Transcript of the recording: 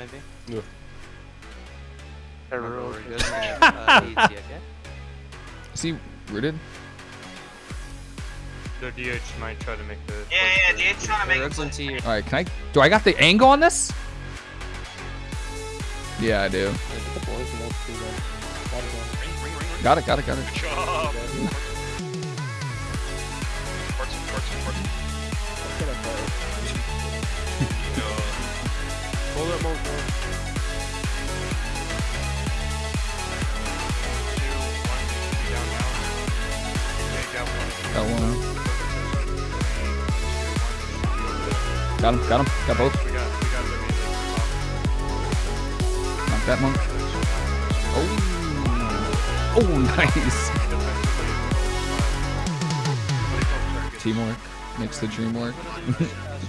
maybe. Yeah. Remember, we're good. uh, AT, okay? Is he rooted? The DH might try to make the. Yeah, yeah, DH trying to make the. on T. All right, can I? Do I got the angle on this? Yeah, I do. Got it, got it, got it. Up, one, got one. Got him, got him, got both. Knock that monk. Oh, oh, nice. Teamwork makes the dream work.